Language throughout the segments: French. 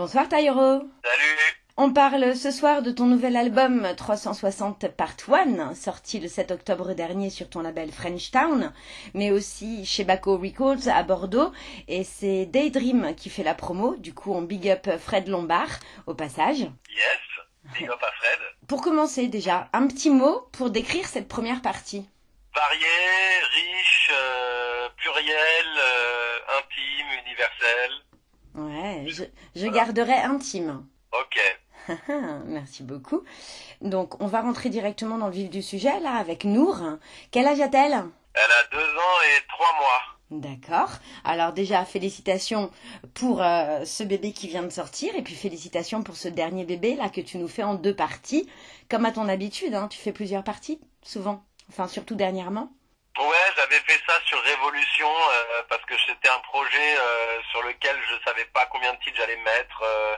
Bonsoir Taïro. Salut. On parle ce soir de ton nouvel album 360 Part 1, sorti le 7 octobre dernier sur ton label French Town, mais aussi chez Baco Records à Bordeaux. Et c'est Daydream qui fait la promo. Du coup, on big up Fred Lombard au passage. Yes, big up à Fred. Pour commencer déjà, un petit mot pour décrire cette première partie. Varié, riche, euh, pluriel, euh, intime, universel. Ouais, je, je garderai intime. Ok. Merci beaucoup. Donc, on va rentrer directement dans le vif du sujet, là, avec Nour. Quel âge a-t-elle? Elle a deux ans et trois mois. D'accord. Alors déjà, félicitations pour euh, ce bébé qui vient de sortir et puis félicitations pour ce dernier bébé là que tu nous fais en deux parties. Comme à ton habitude, hein, tu fais plusieurs parties, souvent. Enfin, surtout dernièrement. Ouais, j'avais fait ça sur Révolution euh, parce que c'était un projet euh, sur lequel je savais pas combien de titres j'allais mettre. euh,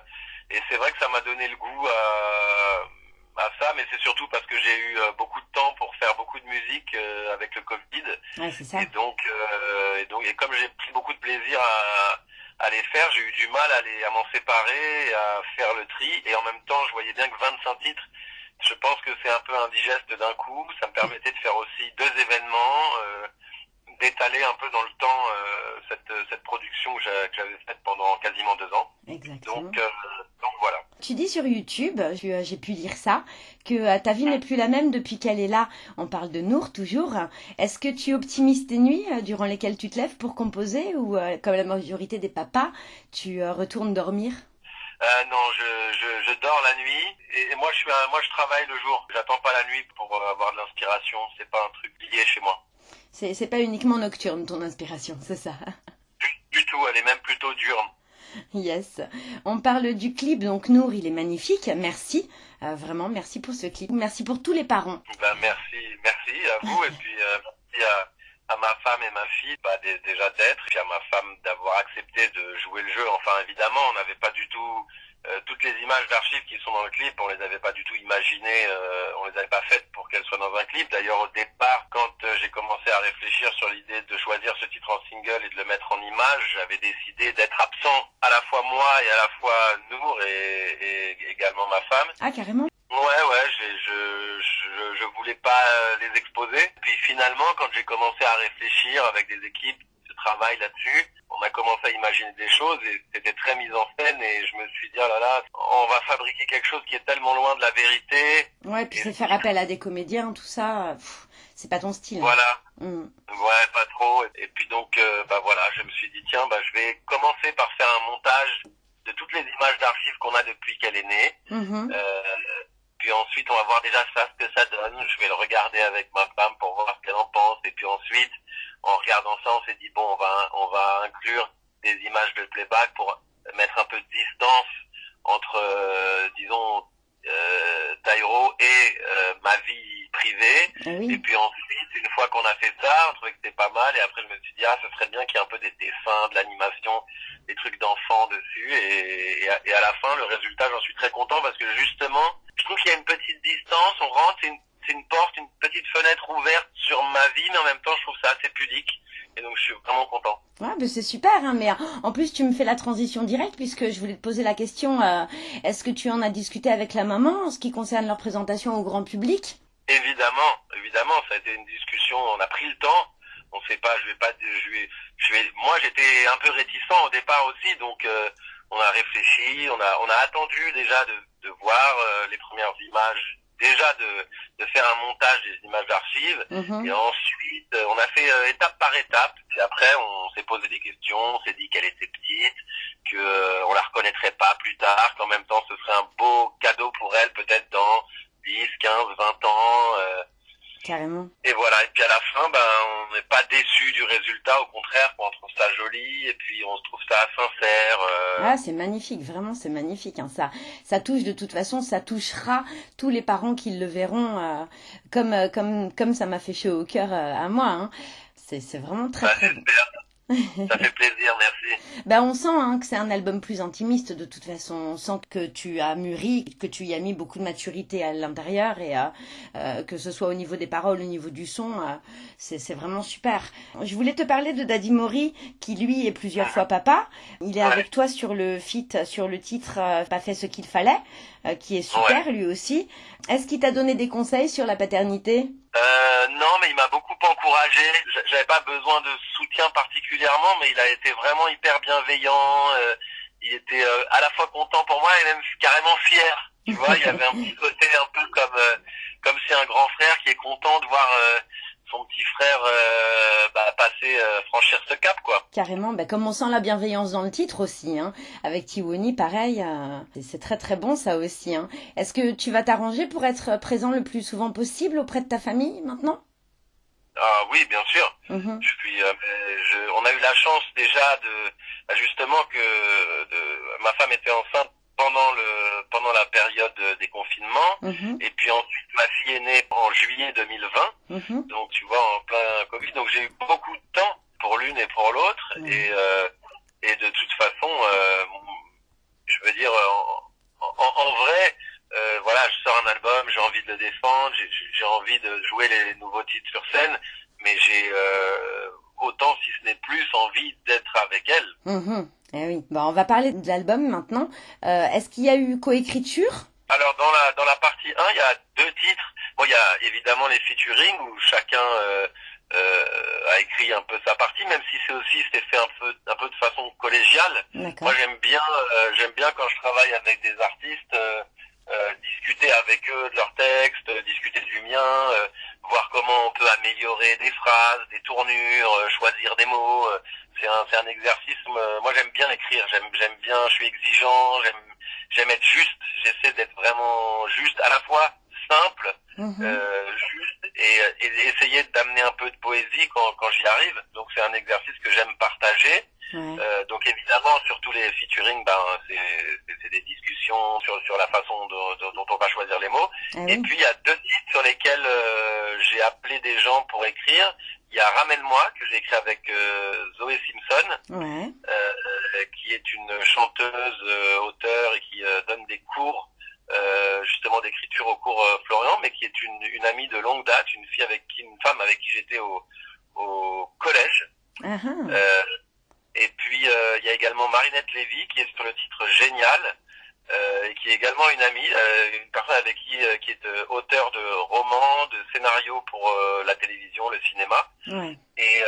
et c'est vrai que ça m'a donné le goût à, à ça, mais c'est surtout parce que j'ai eu euh, beaucoup de temps pour faire beaucoup de musique euh, avec le Covid. Ouais, ça. Et donc, euh, et donc, et comme j'ai pris beaucoup de plaisir à, à les faire, j'ai eu du mal à, les, à m'en séparer, à faire le tri. Et en même temps, je voyais bien que 25 titres, je pense que c'est un peu indigeste d'un coup. Ça me permettait de faire aussi deux événements, euh, d'étaler un peu dans le temps euh, cette, cette production que j'a- que j'avais faite pendant quasiment deux ans. Exactement. Donc, euh, donc voilà. Tu dis sur YouTube, tu- j'ai pu lire ça, que ta vie n'est plus la même depuis qu'elle est là. On parle de Nour toujours. Est-ce que tu optimises tes nuits durant lesquelles tu te lèves pour composer ou, comme la majorité des papas, tu retournes dormir? Euh, non, je, je, je dors la nuit et, et moi je suis un- moi je travaille le jour. J'attends pas la nuit pour euh, avoir de l'inspiration. C'est pas un truc lié chez moi. C'est c'est pas uniquement nocturne ton inspiration, c'est ça Du tout, elle est même plutôt diurne. Yes. On parle du clip, donc Nour, il est magnifique. Merci. Euh, vraiment, merci pour ce clip. Merci pour tous les parents. Ben, merci, merci à vous et puis euh, merci à, à ma femme et ma fille bah, dé- déjà d'être, puis à ma femme d'avoir accepté de jouer le jeu. Enfin évidemment, on n'avait pas du tout euh, toutes les images d'archives qui sont dans le clip, on les avait pas du tout imaginées, euh, on les avait pas faites pour qu'elles soient dans un clip. D'ailleurs au départ, quand euh, j'ai commencé à réfléchir sur l'idée de choisir ce titre en single et de le mettre en image, j'avais décidé d'être absent à la fois moi et à la fois Nour et, et également ma femme. Ah, carrément Ouais, ouais, je, je, je voulais pas euh, les exposer. Puis finalement, quand j'ai commencé à réfléchir avec des équipes de travail là-dessus, on a commencé à imaginer des choses et c'était très mis en scène et je me suis dit, oh là là, on va fabriquer quelque chose qui est tellement loin de la vérité. Ouais, puis c'est faire appel à des comédiens, tout ça. C'est pas ton style. hein. Voilà. Mm. Ouais, pas trop. Et puis donc, euh, bah voilà, je me suis dit, tiens, bah je vais commencer par faire un montage de toutes les images d'archives qu'on a depuis qu'elle est née. Mhm. Euh, puis ensuite, on va voir déjà ça, ce que ça donne. Je vais le regarder avec ma femme pour voir ce qu'elle en pense. Et puis ensuite, en regardant ça, on s'est dit, bon, on va, on va inclure des images de playback pour mettre un peu de distance entre, euh, disons, euh, et euh, ma vie privée. Ah Et puis ensuite, une fois qu'on a fait ça, on trouvait que c'était pas mal. Et après, je me suis dit, ah, ce serait bien qu'il y ait un peu des dessins, de l'animation, des trucs d'enfants dessus. Et, et, à, et à la fin, le résultat, j'en suis très content parce que justement, je trouve qu'il y a une petite distance. On rentre, c'est une, porte, une petite fenêtre ouverte sur ma vie, mais en même temps, je trouve ça assez pudique. Et donc, je suis vraiment content. Ouais, ben c'est super, hein, mais en plus tu me fais la transition directe puisque je voulais te poser la question, euh, est-ce que tu en as discuté avec la maman en ce qui concerne leur présentation au grand public? Évidemment, évidemment, ça a été une discussion. On a pris le temps. On sait pas, je vais pas, je vais, je vais. Moi, j'étais un peu réticent au départ aussi, donc euh, on a réfléchi, on a, on a attendu déjà de, de voir euh, les premières images, déjà de, de faire un montage des images d'archives, Mhm. et ensuite euh, on a fait euh, étape par étape. Et après, on s'est posé des questions, on s'est dit qu'elle était petite, que euh, on la reconnaîtrait pas plus tard, qu'en même temps ce serait un beau cadeau pour elle, peut-être dans 10, 15, 20 ans. euh, Carrément. et voilà, et puis à la fin, ben, on n'est pas déçu du résultat, au contraire, on trouve ça joli, et puis on se trouve ça sincère. euh, Ah, c'est magnifique, vraiment, c'est magnifique. Hein, ça, ça touche de toute façon, ça touchera tous les parents qui le verront, euh, comme, euh, comme, comme ça m'a fait chaud au cœur euh, à moi. Hein. C'est, c'est vraiment très bah, très. Ça fait plaisir, merci. Ben, on sent hein, que c'est un album plus intimiste de toute façon. On sent que tu as mûri, que tu y as mis beaucoup de maturité à l'intérieur et euh, euh, que ce soit au niveau des paroles, au niveau du son, euh, c'est vraiment super. Je voulais te parler de Daddy Mori qui lui est plusieurs fois papa. Il est avec toi sur le feat, sur le titre Pas fait ce qu'il fallait, qui est super lui aussi. Est-ce qu'il t'a donné des conseils sur la paternité? Euh, non, mais il m'a beaucoup encouragé. J'avais pas besoin de soutien particulièrement, mais il a été vraiment hyper bienveillant. Euh, il était euh, à la fois content pour moi et même carrément fier. Tu vois, il y avait un petit côté un peu comme euh, comme c'est un grand frère qui est content de voir son petit frère euh, bah, passer, euh, franchir ce cap, quoi. Carrément, bah, comme on sent la bienveillance dans le titre aussi, hein. Avec Tiwoni, pareil, euh, c'est très très bon ça aussi. Hein. Est-ce que tu vas t'arranger pour être présent le plus souvent possible auprès de ta famille maintenant? Ah oui, bien sûr. Mhm. Je suis, je, on a eu la chance déjà de, bah, justement que de, ma femme était enceinte pendant le pendant la période des confinements mhm. et puis ensuite ma fille est née en juillet 2020 mhm. donc tu vois en plein Covid donc j'ai eu beaucoup de temps pour l'une et pour l'autre et euh, et de toute façon euh, je veux dire en, en, vrai euh, voilà je sors un album j'ai envie de le défendre j'ai envie de jouer les nouveaux titres sur scène mais j'ai euh, autant si ce n'est plus envie d'être avec elle mhm. Eh oui. Bon, on va parler de l'album maintenant. Euh, Est-ce qu'il y a eu coécriture? Alors dans la dans la partie 1, il y a deux titres. Bon, il y a évidemment les featuring où chacun euh, euh, a écrit un peu sa partie, même si c'est aussi c'était fait un peu un peu de façon collégiale. Moi, j'aime bien euh, j'aime bien quand je travaille avec des artistes. Euh, euh, discuter avec eux de leurs textes, discuter du mien, voir comment on peut améliorer des phrases, des tournures, choisir des mots c'est un, c'est un exercice. Moi, j'aime bien écrire. J'aime, j'aime bien. Je suis exigeant. J'aime, j'aime être juste. J'essaie d'être vraiment juste, à la fois simple, mhm. euh, juste, et, et, essayer d'amener un peu de poésie quand, quand j'y arrive. Donc, c'est un exercice que j'aime partager. Euh, donc évidemment, sur tous les featuring, ben c'est, des discussions sur sur la façon dont on va choisir les mots. Ah et puis il y a deux titres sur lesquels euh, j'ai appelé des gens pour écrire. Il y a Ramène-moi que j'ai écrit avec euh, Zoé Simpson. Euh, qui est une chanteuse, euh, auteure et qui donne des cours au cours Florian, mais qui est une, une amie de longue date, une fille avec qui, une femme avec qui j'étais au, au collège. Uh-huh. et puis il y a également Marinette Lévy qui est sur le titre Génial. Euh, et qui est également une amie, euh, une personne avec qui euh, qui est auteur de romans, de scénarios pour la télévision, le cinéma. Ouais. Et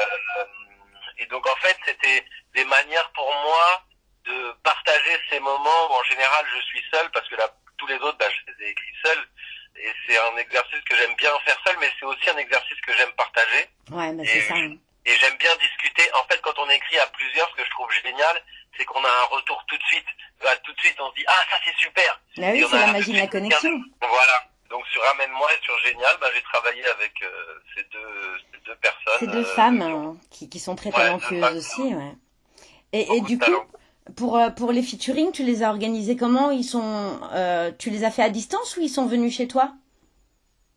et donc en fait c'était des manières pour moi de partager ces moments où en général je suis seul parce que là tous les autres bah, je les ai écrits seul et c'est un exercice que j'aime bien faire seul mais c'est aussi un exercice que j'aime partager. Ouais, bah c'est ça. Et j'aime bien discuter. En fait, quand on écrit à plusieurs, ce que je trouve génial, c'est qu'on a un retour tout de suite. Bah, tout de suite, on se dit ah ça c'est super. Bah oui, c'est la magie de la connexion. Voilà. Donc sur Ramène-moi et sur Génial, bah, j'ai travaillé avec euh, ces, deux, ces deux personnes. Ces deux euh, femmes hein, qui, qui sont très talentueuses aussi. Ouais. Et, et du coup, pour, euh, pour les featuring, tu les as organisés comment? Ils sont, euh, Tu les as fait à distance ou ils sont venus chez toi?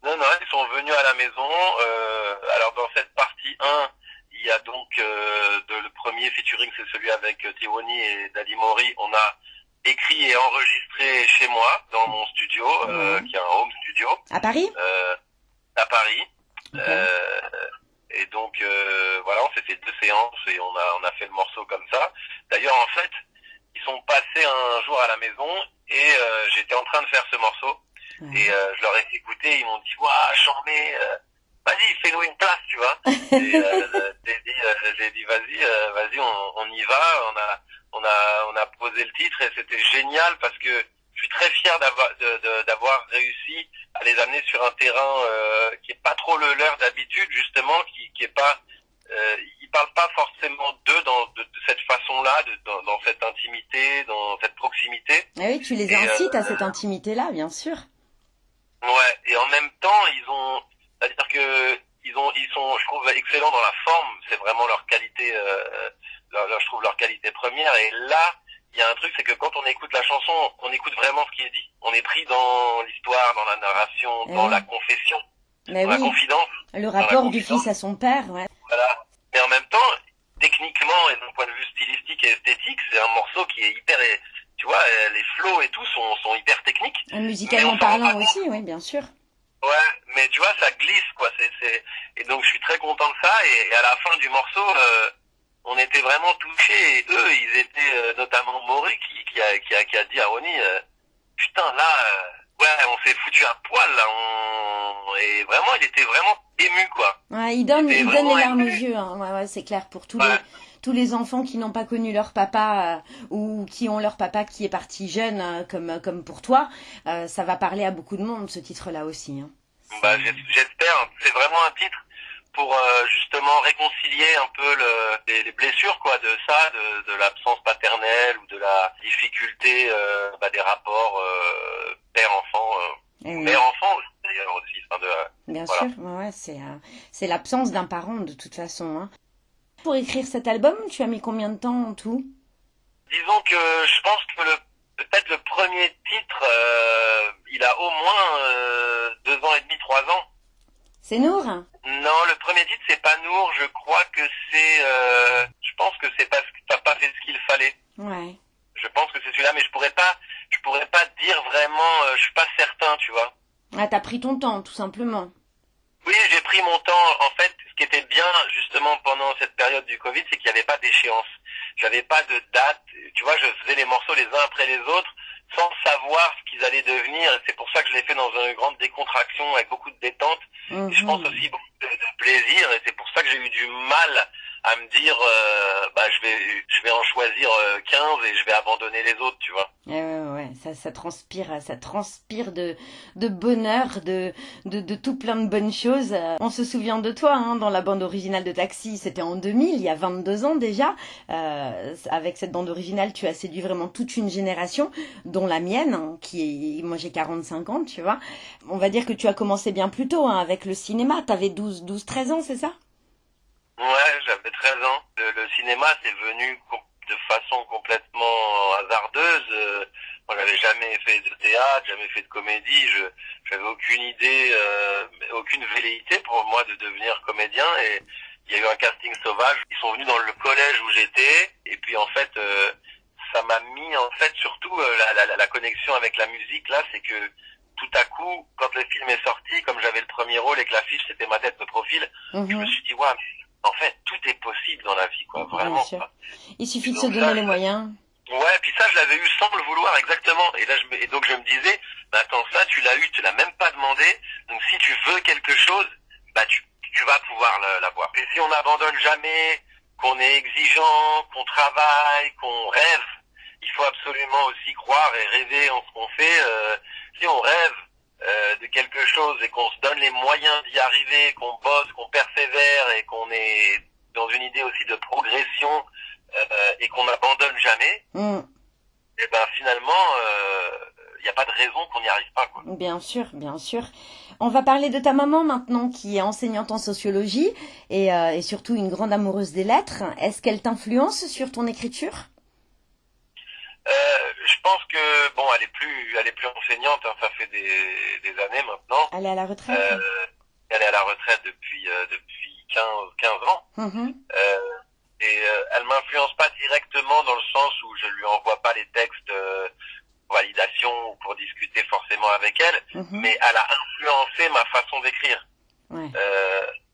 Non, non, ils sont venus à la maison. Euh, alors dans cette partie 1, il y a donc euh, de, le premier featuring, c'est celui avec euh, Tiwoni et Dali Mori. On a écrit et enregistré chez moi, dans mon studio, euh, qui est un home studio. À Paris? Euh, À Paris. Euh, et donc euh, voilà, on s'est fait deux séances et on a on a fait le morceau comme ça. D'ailleurs, en fait, ils sont passés un jour à la maison et j'étais en train de faire ce morceau. Et je leur ai écouté, ils m'ont dit, waouh, j'en mets vas-y, fais-nous une place, tu vois. Et euh, j'ai dit, euh, j'ai dit, vas-y, euh, vas-y, on, on, y va. On a, on a, on a posé le titre et c'était génial parce que je suis très fier d'avoir, réussi à les amener sur un terrain euh, qui est pas trop le leur d'habitude, justement, qui, qui est pas, euh, ils parlent pas forcément d'eux dans de, de cette façon-là, dans, dans, cette intimité, dans cette proximité. Ah oui, tu les incites à cette intimité-là, bien sûr. Ouais, et en même temps, ils ont c'est-à-dire que ils ont, ils sont, je trouve, excellents dans la forme. C'est vraiment leur qualité, euh, leur, je trouve leur qualité première. Et là, il y a un truc, c'est que quand on écoute la chanson, on écoute vraiment ce qui est dit. On est pris dans l'histoire, dans la narration, dans la confession, dans la confidence. Le rapport du fils à son père, ouais. Voilà. Mais en même temps, techniquement, et d'un point de vue stylistique et esthétique, c'est un morceau qui est hyper, tu vois, les flows et tout sont, sont hyper techniques. musicalement parlant aussi, oui, bien sûr. Ouais, mais tu vois, ça glisse, quoi. C'est, c'est... Et donc, je suis très content de ça. Et, à la fin du morceau, euh, on était vraiment touchés. Et eux, ils étaient, euh, notamment Maury, qui, qui, a, qui, a, qui a dit à Ronnie, euh, putain, là, ouais, on s'est foutu un poil, là. On... Et vraiment, il était vraiment ému, quoi. Ouais, il donne, il, donne les larmes aux yeux. Hein. Ouais, ouais, c'est clair pour tous les tous les enfants qui n'ont pas connu leur papa ou qui ont leur papa qui est parti jeune comme comme pour toi, ça va parler à beaucoup de monde ce titre-là aussi. Hein. Bah, j'espère. C'est vraiment un titre pour euh, justement réconcilier un peu le, les, blessures quoi de ça, de, de l'absence paternelle ou de la difficulté euh, bah, des rapports euh, père-enfant, eh mère-enfant d'ailleurs aussi. Enfin, de, Bien sûr, ouais, c'est c'est l'absence d'un parent de toute façon. Hein. Pour écrire cet album, tu as mis combien de temps en tout? Disons que je pense que le peut-être le premier titre, il a au moins deux ans et demi, trois ans. C'est Nour? Non, le premier titre c'est pas Nour. Je crois que c'est. Euh, je pense que c'est parce que t'as pas fait ce qu'il fallait. Ouais. Je pense que c'est celui-là, mais je pourrais pas. Je pourrais pas dire vraiment. Euh, je suis pas certain, tu vois. Ah, t'as pris ton temps, tout simplement. Oui, j'ai pris mon temps. En fait, ce qui était bien justement pendant cette période du Covid, c'est qu'il n'y avait pas d'échéance. J'avais pas de date. Tu vois, je faisais les morceaux les uns après les autres sans savoir ce qu'ils allaient devenir. C'est pour ça que je l'ai fait dans une grande décontraction avec beaucoup de détente. Et je pense mhm. aussi beaucoup de, plaisir. Et c'est pour ça que j'ai eu du mal à me dire, euh, bah, je vais, je vais en choisir 15 euh, et je vais abandonner les autres, tu vois. Ouais, ouais, ouais. Ça, ça transpire, ça transpire de, de bonheur, de, de, de tout plein de bonnes choses. On se souvient de toi, hein, dans la bande originale de Taxi. C'était en 2000, il y a 22 ans déjà. Euh, avec cette bande originale, tu as séduit vraiment toute une génération, dont la mienne, hein, qui est, moi j'ai 45 ans, tu vois. On va dire que tu as commencé bien plus tôt, hein, avec le cinéma. T'avais 12, 12, 13 ans, c'est ça? Ouais, j'avais 13 ans. Le, cinéma, c'est venu de façon complètement hasardeuse. Euh, moi, j'avais jamais fait de théâtre, jamais fait de comédie. Je j'avais aucune idée, euh, aucune velléité pour moi de devenir comédien. Et il y a eu un casting sauvage. Ils sont venus dans le collège où j'étais. Et puis en fait, euh, ça m'a mis en fait surtout la, la, la, connexion avec la musique là, c'est que tout à coup, quand le film est sorti, comme j'avais le premier rôle et que l'affiche c'était ma tête de profil, je me suis dit ouais, en fait, tout est possible dans la vie, quoi. Vraiment. Il suffit de se donner les moyens. Ouais, puis ça, je l'avais eu sans le vouloir, exactement. Et là, je et donc je me disais, bah attends, ça, tu l'as eu, tu l'as même pas demandé. Donc si tu veux quelque chose, bah tu, tu vas pouvoir l'avoir. Et si on n'abandonne jamais, qu'on est exigeant, qu'on travaille, qu'on rêve, il faut absolument aussi croire et rêver en ce qu'on fait. Euh, si on rêve, euh, de quelque chose et qu'on se donne les moyens d'y arriver, qu'on bosse, qu'on persévère et qu'on est dans une idée aussi de progression euh, et qu'on n'abandonne jamais, mm. et eh ben finalement, il euh, n'y a pas de raison qu'on n'y arrive pas. Quoi. Bien sûr, bien sûr. On va parler de ta maman maintenant, qui est enseignante en sociologie et, et surtout une grande amoureuse des lettres. Est-ce qu'elle t'influence sur ton écriture? euh, je pense que bon, elle est plus, elle est plus enseignante. Hein, ça fait des, des années maintenant. Elle est à la retraite. Euh, elle est à la retraite depuis euh, depuis 15 15 ans. Mm-hmm. Euh, et euh, elle m'influence pas directement dans le sens où je lui envoie pas les textes pour validation ou pour discuter forcément avec elle, mm-hmm. mais elle a influencé ma façon d'écrire. Ouais.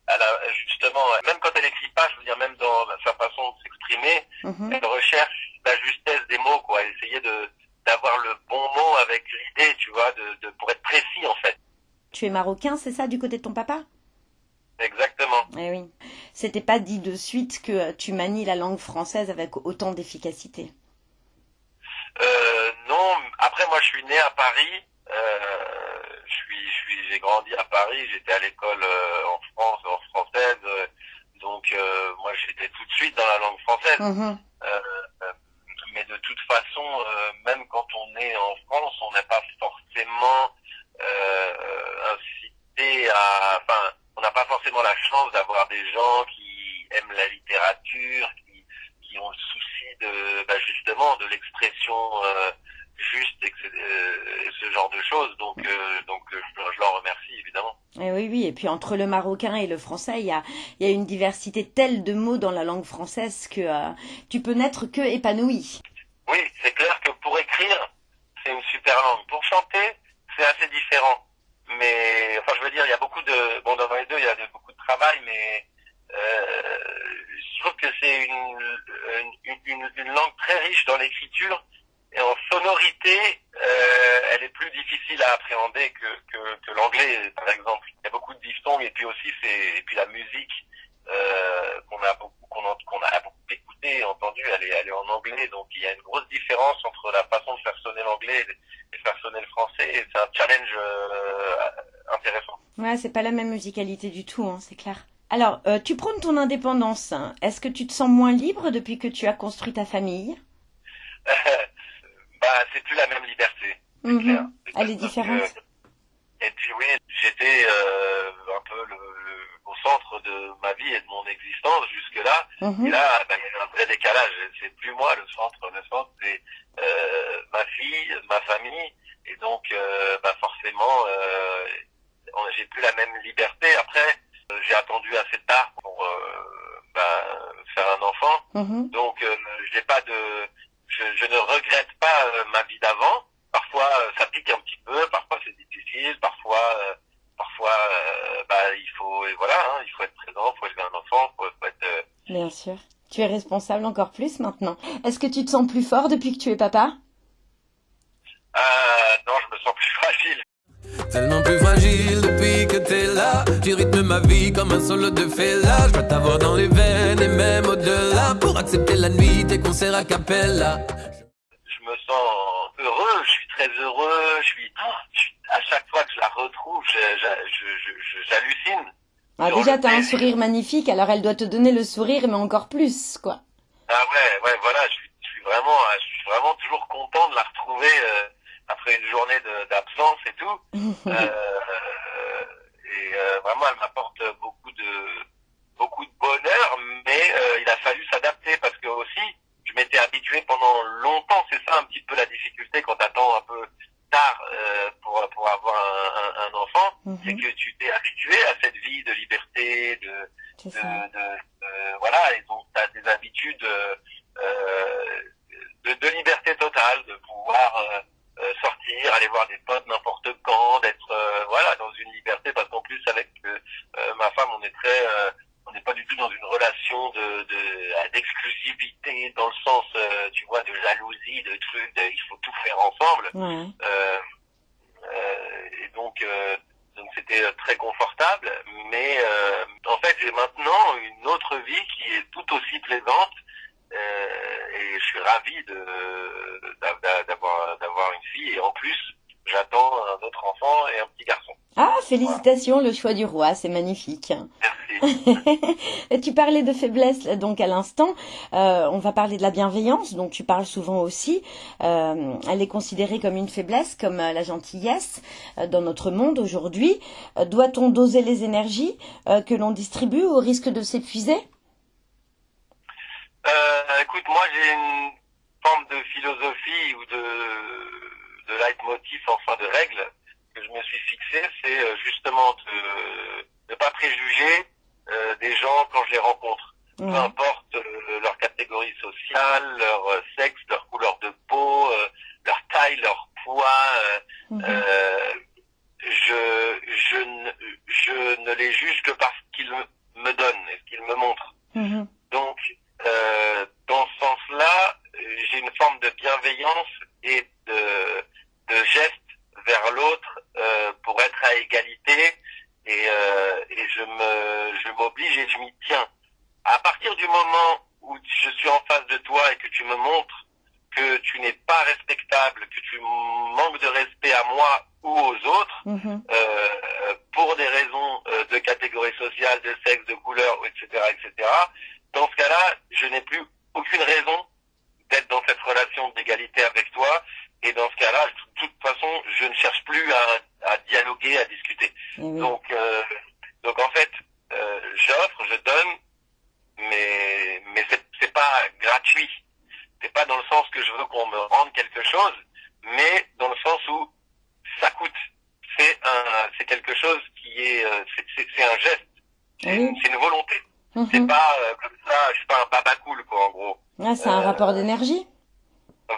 elle a justement, même quand elle écrit pas, je veux dire même dans sa façon de s'exprimer, mm-hmm. elle recherche la justesse des mots, quoi. Essayer de d'avoir le bon mot avec l'idée, tu vois, de, de pour être précis en fait. Tu es marocain, c'est ça, du côté de ton papa? Exactement. Eh oui. C'était pas dit de suite que tu manies la langue française avec autant d'efficacité. Euh, non. Après, moi, je suis né à Paris. Euh, je suis, je suis, j'ai grandi à Paris. J'étais à l'école euh, en France, en française. donc, euh, moi, j'étais tout de suite dans la langue française. Mm-hmm mais de toute façon, euh, même quand on est en France, on n'est pas forcément euh, incité à, enfin, on n'a pas forcément la chance d'avoir des gens qui aiment la littérature, qui, ont le souci de, bah, justement, de l'expression euh, juste et, ce genre de choses. Donc, donc, je, je leur remercie évidemment. Et eh oui, oui. Et puis entre le marocain et le français, il y a, il y a une diversité telle de mots dans la langue française que euh, tu peux n'être que épanoui. Oui, c'est clair que pour écrire, c'est une super langue. Pour chanter, c'est assez différent. Mais, enfin, je veux dire, il y a beaucoup de, bon, dans les deux, il y a beaucoup de travail, mais euh, je trouve que c'est une, une, une, langue très riche dans l'écriture et en sonorité, euh, elle est plus difficile à appréhender que, que, que l'anglais, par exemple. Il y a beaucoup de diphtongues et puis aussi c'est et puis la musique euh, qu'on a beaucoup qu'on a beaucoup écouté, entendu, elle est, elle est en anglais, donc il y a une grosse différence entre la façon de faire sonner l'anglais et de faire sonner le français. Et c'est un challenge euh, intéressant. Ouais, c'est pas la même musicalité du tout, hein, c'est clair. Alors, euh, tu prônes ton indépendance. Est-ce que tu te sens moins libre depuis que tu as construit ta famille? Bah, c'est plus la même liberté. Mhm. Elle est différente. et puis oui, j'étais euh, un peu le, au centre de ma vie et de mon existence jusque-là. Mhm. Et là, bah, il y a un vrai décalage. C'est plus moi le centre. Le centre, c'est euh, ma fille, ma famille. Et donc, euh, bah, forcément, euh, j'ai plus la même liberté. Après, euh, j'ai attendu assez tard pour euh, bah, faire un enfant. Mhm. Donc, j'ai pas de je, je, ne regrette pas euh, ma vie d'avant. Parfois, euh, ça pique un petit peu, parfois c'est difficile, parfois, euh, parfois, bah, il faut, et voilà, hein, il faut être présent, il faut élever un enfant, faut, faut être. Bien sûr. Tu es responsable encore plus maintenant. Est-ce que tu te sens plus fort depuis que tu es papa? Vie comme un solo de fela. Je veux t'avoir dans les veines et même au-delà. Pour accepter la nuit, tes concerts à Capella. Je me sens heureux, je suis très heureux. Je suis, à chaque fois que je la retrouve, j'hallucine. Ah, déjà, t'as un sourire magnifique, alors elle doit te donner le sourire, mais encore plus, quoi. Ah ouais, ouais, voilà, je suis, je suis vraiment, je suis vraiment toujours content de la retrouver. Euh, après une journée d'absence et tout. euh, et euh, vraiment, elle m'apporte beaucoup de beaucoup de bonheur, mais euh, il a fallu s'adapter parce que aussi, je m'étais habitué pendant longtemps. C'est ça un petit peu la difficulté quand t'attends un peu tard euh, pour pour avoir un, un, enfant, mhm. c'est que tu t'es habitué à cette vie de liberté, de de, de, voilà, et donc t'as des habitudes de, de liberté totale, de pouvoir euh, sortir, aller voir des potes n'importe quand, d'être euh, voilà dans une liberté parce qu'en plus avec euh, ma femme on est très on n'est pas du tout dans une relation de d'exclusivité dans le sens tu vois de jalousie de trucs il faut tout faire ensemble et donc donc c'était très confortable mais en fait j'ai maintenant une autre vie qui est tout aussi plaisante et je suis ravi de d'avoir d'avoir une fille et en plus j'attends un autre enfant et un petit garçon. Ah, félicitations, le choix du roi, c'est magnifique. Tu parlais de faiblesse donc à l'instant. Euh, on va parler de la bienveillance, dont tu parles souvent aussi. Euh, elle est considérée comme une faiblesse, comme euh, la gentillesse euh, dans notre monde aujourd'hui. Euh, doit-on doser les énergies que l'on distribue au risque de s'épuiser? Écoute, moi j'ai une forme de philosophie ou de, de leitmotiv, enfin de règles que je me suis fixé, c'est euh, justement de ne pas préjuger euh, des gens quand je les rencontre. Peu importe euh, leur catégorie sociale, leur euh, sexe, leur couleur de peau, leur taille, leur poids. Mhm. je, je, ne, je ne les juge que parce qu'ils me donnent et ce qu'ils me montrent. Mhm. Donc, dans ce sens-là, j'ai une forme de bienveillance et de, de geste vers l'autre euh, pour être à égalité et, euh, et je me je m'oblige et je m'y tiens. À partir du moment où je suis en face de toi et que tu me montres que tu n'es pas respectable, que tu manques de respect à moi ou aux autres, mm-hmm. euh, pour des raisons euh, de catégorie sociale, de sexe, de couleur, etc., etc. Dans ce cas-là, je n'ai plus aucune raison d'être dans cette relation d'égalité avec toi. Et dans ce cas-là, de toute façon, je ne cherche plus à, à dialoguer, à discuter. Donc, euh, donc en fait, euh, j'offre, je donne, mais mais c'est c'est pas gratuit. C'est pas dans le sens que je veux qu'on me rende quelque chose, mais dans le sens où ça coûte. C'est un, c'est quelque chose qui est, euh, c'est un geste, c'est Oui. une, c'est une volonté. Mhm. C'est pas euh, comme ça, je suis pas un baba cool quoi en gros. Ah, c'est un Euh, rapport d'énergie.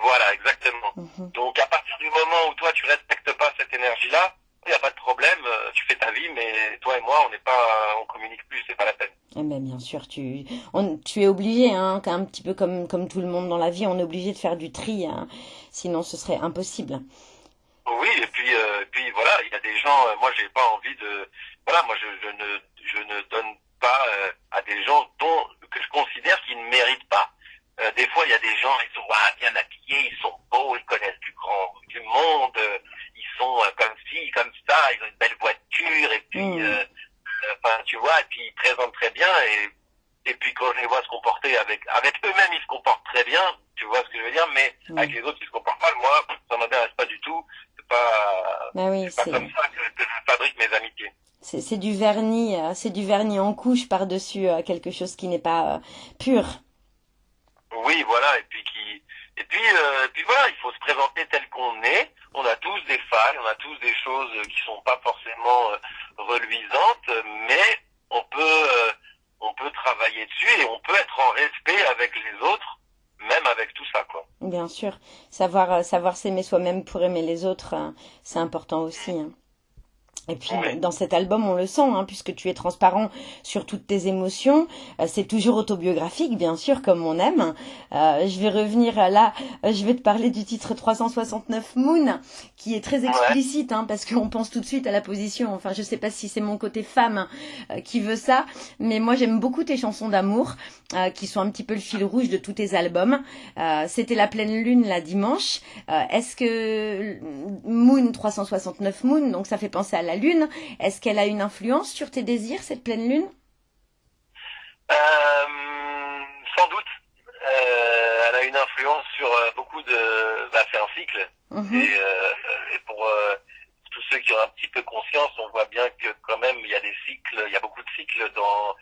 Voilà, exactement. Mhm. Donc à partir du moment où toi tu respectes pas cette énergie-là, il n'y a pas de problème, euh, tu fais ta vie, mais toi et moi on n'est pas, on communique plus, c'est pas la peine. Eh ben, bien sûr, tu, on, tu es obligé, hein, un petit peu comme, comme tout le monde dans la vie, on est obligé de faire du tri, hein, sinon ce serait impossible. Oui, et puis, euh, et puis voilà, il y a des gens, euh, moi j'ai pas envie de, voilà, moi je, je ne, je ne donne pas euh, à des gens dont que je considère qu'ils ne méritent pas. Euh, des fois, il y a des gens, ils sont ah, bien habillés, ils sont beaux, ils connaissent du grand du monde, euh, ils sont euh, comme ci, comme ça, ils ont une belle voiture, et puis, Mm. euh, euh, enfin, tu vois, et puis ils présentent très bien, et et puis quand je les vois se comporter avec avec eux-mêmes, ils se comportent très bien, tu vois ce que je veux dire, mais Mm. avec les autres, ils se comportent mal. Moi, ça m'intéresse pas du tout. C'est Ben oui, c'est comme ça que, je fabrique mes amitiés. c'est, du vernis, euh, c'est du vernis en couche par-dessus euh, quelque chose qui n'est pas euh, pur. Oui, voilà, et puis qui et puis euh, et puis voilà, il faut se présenter tel qu'on est. On a tous des failles, on a tous des choses qui sont pas forcément euh, reluisantes, mais on peut euh, on peut travailler dessus et on peut être en respect avec les autres, même avec tout ça quoi. Bien sûr, savoir, euh, savoir s'aimer soi-même pour aimer les autres, euh, c'est important aussi. hein. Et puis dans cet album, on le sent, hein, puisque tu es transparent sur toutes tes émotions. Euh, c'est toujours autobiographique, bien sûr, comme on aime. Euh, je vais revenir là, euh, je vais te parler du titre 369 Moon, qui est très explicite, hein, parce qu'on pense tout de suite à la position. Enfin, je sais pas si c'est mon côté femme qui veut ça, mais moi j'aime beaucoup tes chansons d'amour, euh, qui sont un petit peu le fil rouge de tous tes albums. C'était la pleine lune la dimanche. Est-ce que Moon 369 Moon, donc ça fait penser à la lune, est-ce qu'elle a une influence sur tes désirs cette pleine lune? Euh, sans doute. Euh, elle a une influence sur euh, beaucoup de. Bah, c'est un cycle. Mhm. Et, euh, et pour tous ceux qui ont un petit peu conscience, on voit bien que quand même il y a des cycles, il y a beaucoup de cycles dans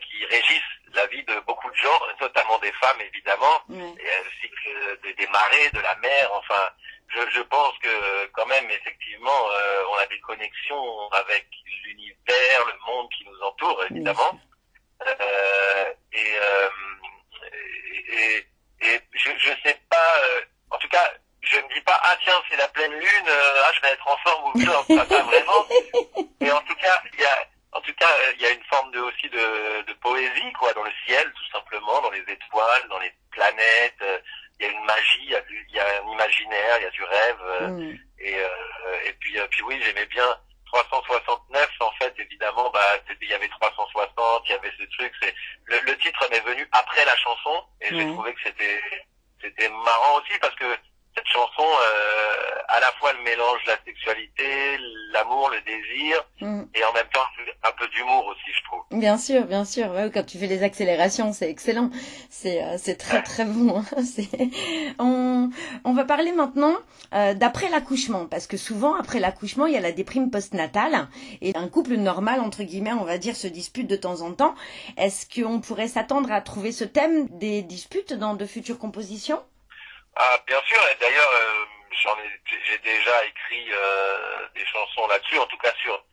qui régissent la vie de beaucoup de gens, notamment des femmes évidemment. Ouais. Et le cycle des, des marées, de la mer, enfin, je, je pense que quand même effectivement euh, on a des connexions avec l'univers, le monde qui nous entoure évidemment. Euh, et, euh, et, et, et je, je sais pas, euh, en tout cas, je me dis pas, ah tiens, c'est la pleine lune, euh, ah, je vais être en forme ou non, pas, pas vraiment. Mais en tout cas, il y a, en tout cas, euh, il y a une forme de, aussi de, de poésie, quoi, dans le ciel, tout simplement, dans les étoiles, dans les planètes. Il y a une magie, il y a, du- il y a un imaginaire, il y a du rêve. euh, Mm. et, euh, et puis, euh, puis oui, j'aimais bien 369. En fait, évidemment, bah, il y avait 360, il y avait ce truc. C'est le, le titre m'est venu après la chanson, et j'ai Ouais. trouvé que c'était c'était marrant aussi parce que cette chanson, euh, à la fois, elle mélange la sexualité, l'amour, le désir, Mm. et en même temps un peu d'humour aussi, je trouve. Bien sûr, bien sûr. Ouais, quand tu fais les accélérations, c'est excellent. C'est euh, c'est très très bon. hein. On va parler maintenant euh, d'après l'accouchement parce que souvent après l'accouchement, il y a la déprime postnatale et un couple normal entre guillemets, on va dire se dispute de temps en temps. Est-ce qu'on pourrait s'attendre à trouver ce thème des disputes dans de futures compositions? Ah, bien sûr, et d'ailleurs, euh, j'en ai, j'ai- déjà écrit euh, des chansons là-dessus, en tout cas sur,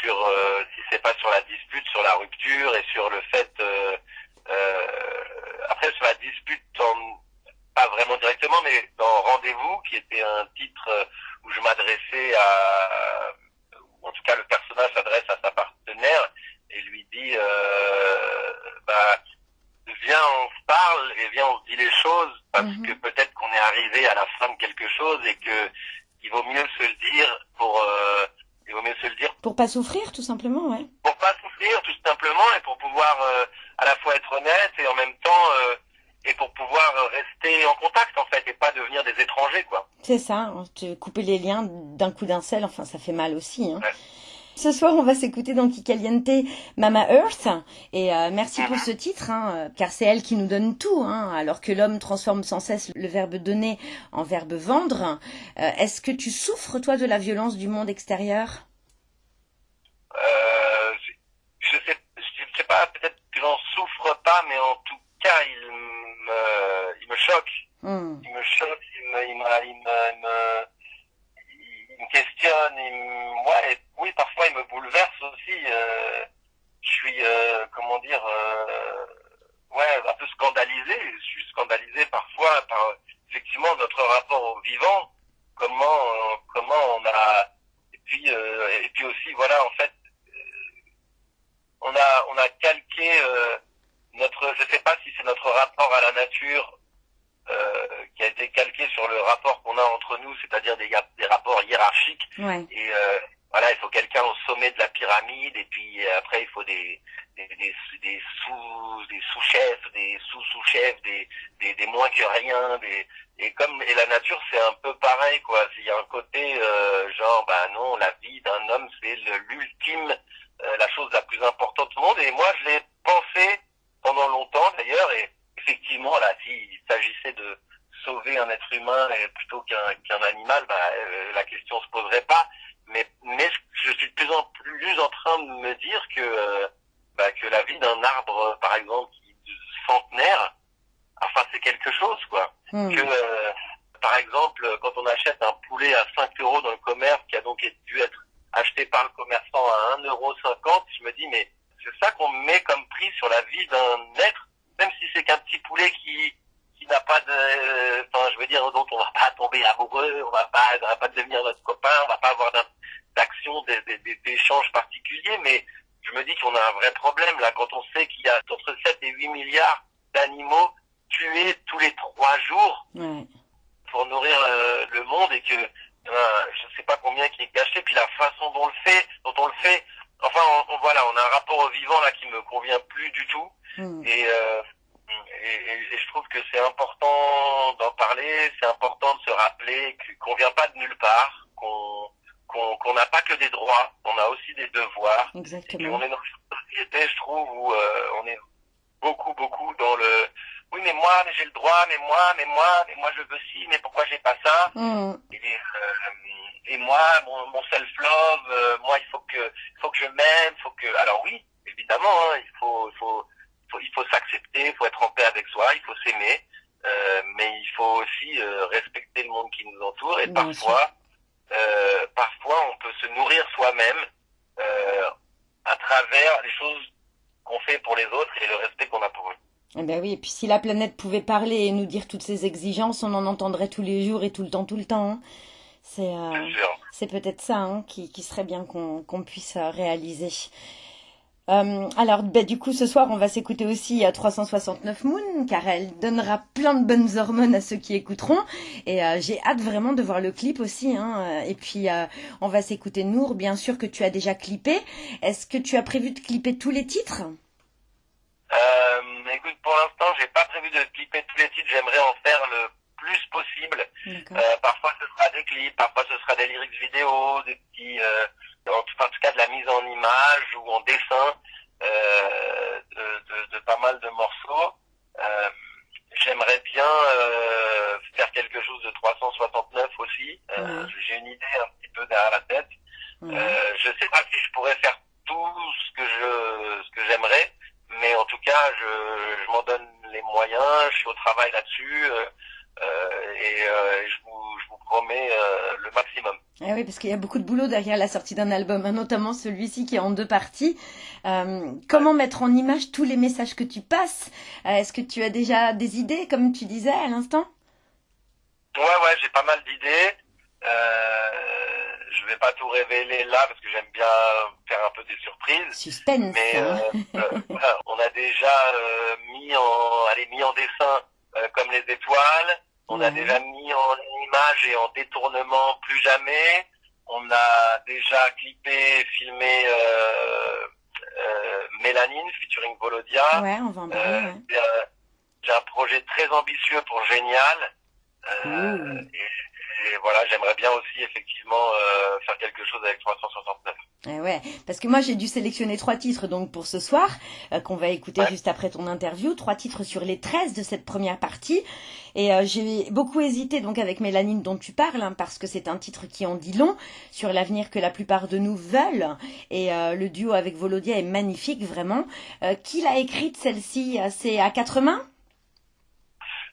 sur euh, si c'est pas sur la dispute, sur la rupture et sur le fait, euh, euh, après sur la dispute, en- pas vraiment directement, mais dans Rendez-vous, qui était un titre où je m'adressais à, ou en tout cas le personnage s'adresse à sa partenaire et lui dit, euh, bah, viens, on se parle et viens, on se dit les choses parce Mhm. que arrivé à la fin de quelque chose et que il vaut mieux se le dire pour, euh, il vaut mieux se le dire Pour pas souffrir, tout simplement, ouais. pour pas souffrir tout simplement et pour pouvoir euh, à la fois être honnête et en même temps euh, et pour pouvoir rester en contact en fait et pas devenir des étrangers quoi. C'est ça, hein, te couper les liens d'un coup d'un seul, enfin ça fait mal aussi. Hein. Ouais. Ce soir, on va s'écouter dans Kikaliente Mama Earth. Et euh, merci pour ce titre, hein, euh, car c'est elle qui nous donne tout, hein, alors que l'homme transforme sans cesse le verbe donner en verbe vendre. Euh, Est-ce que tu souffres, toi, de la violence du monde extérieur? Euh, je, je sais je sais pas peut-être que j'en souffre pas mais en tout cas il me il me choque. Hmm, il me choque, il me, il me, il me, il me, questionne, il me, ouais, oui, parfois il me bouleverse aussi. je suis, comment dire, ouais, un peu scandalisé. Je suis scandalisé parfois par effectivement notre rapport au vivant. Comment, comment on a, et puis, et puis aussi, voilà, en fait, on a, on a calqué notre, je sais pas si c'est notre rapport à la nature euh, qui a été calqué sur le rapport qu'on a entre nous, c'est-à-dire des, des rapports hiérarchiques. Et euh, voilà, il faut quelqu'un au sommet de la pyramide, et puis euh, après il faut des des, des, des sous des sous-chefs, des sous-sous-chefs, des, des, des moins que rien, des et comme et la nature c'est un peu pareil quoi. Il y a un côté euh, genre bah non, la vie d'un homme c'est l'ultime, euh, la chose la plus importante du monde. Et moi je l'ai pensé pendant longtemps d'ailleurs et effectivement, là, s'il s'agissait de sauver un être humain plutôt qu'un qu'un animal, bah, euh, la question se poserait pas. Mais, mais je suis de plus en plus en train de me dire que, euh, bah, que la vie d'un arbre, par exemple, centenaire, enfin, c'est quelque chose, quoi. Hmm. Que, euh, par exemple, quand on achète un poulet à 5 euros dans le commerce, qui a donc dû être acheté par le commerçant à 1,50 euro, je me dis, mais c'est ça qu'on met comme prix sur la vie d'un être même si c'est qu'un petit poulet qui qui n'a pas de, enfin, je veux dire, dont on va pas tomber amoureux, on va pas, on va pas devenir notre copain, on va pas avoir d'action, d'échanges particuliers, mais je me dis qu'on a un vrai problème là quand on sait qu'il y a entre 7 et 8 milliards d'animaux tués tous les trois jours pour nourrir euh, le monde et que euh, je sais pas combien qui est gâché, puis la façon dont on le fait, dont on le fait, enfin on, voilà, on a un rapport au vivant là qui me convient plus du tout. Hmm. Euh, et, et, je trouve que c'est important d'en parler, c'est important de se rappeler qu'on vient pas de nulle part, qu'on qu'on n'a pas que des droits, on a aussi des devoirs. Exactement. on est dans une société, je trouve, où euh, on est beaucoup, beaucoup dans le oui, mais moi, mais j'ai le droit, mais moi, mais moi, mais moi je veux ci, mais pourquoi j'ai pas ça? Hmm. et, euh, et, moi, mon, mon self-love, moi, il faut que, faut que je m'aime, faut que. Alors oui, évidemment, hein, il faut, il faut faut s'accepter, il faut être en paix avec soi, il faut s'aimer, euh, mais il faut aussi euh, respecter le monde qui nous entoure et parfois, euh, parfois on peut se nourrir soi-même à travers les choses qu'on fait pour les autres et le respect qu'on a pour eux. Eh ben oui, et puis si la planète pouvait parler et nous dire toutes ses exigences, on en entendrait tous les jours et tout le temps, tout le temps. Hein. C'est c'est peut-être ça hein, qui, qui serait bien qu'on qu'on puisse réaliser. Euh, alors, bah, du coup, ce soir, on va s'écouter aussi à 369 Moon, car elle donnera plein de bonnes hormones à ceux qui écouteront. Et euh, j'ai hâte vraiment de voir le clip aussi. Hein. Et puis, euh, on va s'écouter Nour, bien sûr que tu as déjà clippé. Est-ce que tu as prévu de clipper tous les titres? Écoute, pour l'instant, j'ai pas prévu de clipper tous les titres. J'aimerais en faire le plus possible. parfois, ce sera des clips, parfois, ce sera des lyrics vidéo, des petits en tout, cas de la mise en image ou en dessin euh, de, de, pas mal de morceaux. Euh, j'aimerais bien euh, faire quelque chose de 369 aussi. J'ai une idée un petit peu derrière la tête. je sais pas si je pourrais faire tout ce que je ce que j'aimerais, mais en tout cas, je, je m'en donne les moyens. Je suis au travail là-dessus. et je vous, je vous promets le maximum. Eh oui, parce qu'il y a beaucoup de boulot derrière la sortie d'un album, hein, notamment celui-ci qui est en deux parties. Euh, comment mettre en image tous les messages que tu passes? Euh, Est-ce que tu as déjà des idées, comme tu disais à l'instant? Ouais, ouais, j'ai pas mal d'idées. Euh, je vais pas tout révéler là parce que j'aime bien faire un peu des surprises. Suspense. Mais hein. on a déjà mis en, allez, mis en dessin comme les étoiles. On a déjà mis en image et en détournement plus jamais. On a déjà clippé, filmé euh, euh, Mélanine featuring Volodia. Ouais, on va en parler. Euh, j'ai un projet très ambitieux pour Génial. et, et voilà, j'aimerais bien aussi effectivement euh, faire quelque chose avec 369. Eh ouais, parce que moi j'ai dû sélectionner trois titres donc pour ce soir euh, qu'on va écouter juste après ton interview, trois titres sur les 13 de cette première partie. Et euh, j'ai beaucoup hésité donc avec Mélanine dont tu parles hein, parce que c'est un titre qui en dit long sur l'avenir que la plupart de nous veulent. Et le duo avec Volodia est magnifique vraiment. qui l'a écrite celle-ci? C'est à quatre mains?